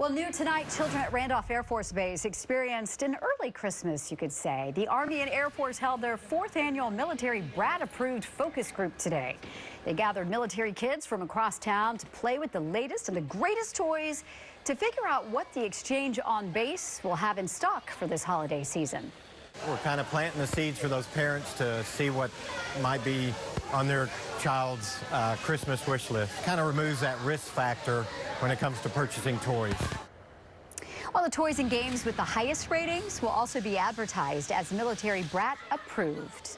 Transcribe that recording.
Well, new tonight, children at Randolph Air Force Base experienced an early Christmas, you could say. The Army and Air Force held their fourth annual military brat-approved focus group today. They gathered military kids from across town to play with the latest and the greatest toys to figure out what the exchange on base will have in stock for this holiday season. We're kind of planting the seeds for those parents to see what might be on their child's uh, Christmas wish list. Kind of removes that risk factor when it comes to purchasing toys. Well, the toys and games with the highest ratings will also be advertised as military brat approved.